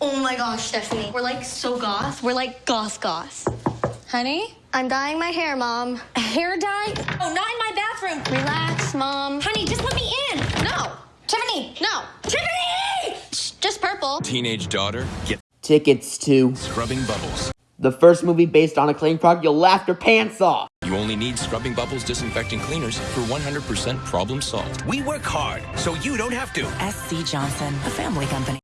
Oh my gosh, Stephanie. We're like so goth. We're like goth goth. Honey? I'm dyeing my hair, Mom. Hair dye? Oh, not in my bathroom. Relax, Mom. Honey, just let me in. No. Tiffany! No. Tiffany! Just purple. Teenage daughter, get Tickets to Scrubbing Bubbles. the first movie based on a clean product you'll laugh your pants off. You only need Scrubbing Bubbles disinfecting cleaners for 100% problem solved. We work hard, so you don't have to. SC Johnson, a family company.